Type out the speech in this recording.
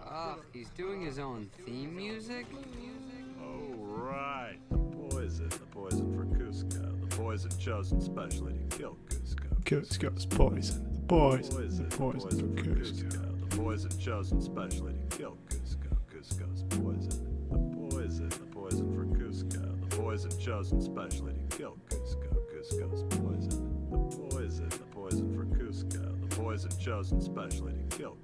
Ah, he's doing his own theme music? Oh, right. The poison. The poison for Kuzco. The poison chosen specially to kill Kuzco. Kuzco's poison. The poison. The Poison. poison for Kuzco. The poison chosen specially to kill Kuzco. Kuzco's poison. The poison. The poison for Kuzco. The poison chosen specially to kill Kuzco. Poison. Chosen specially to kill.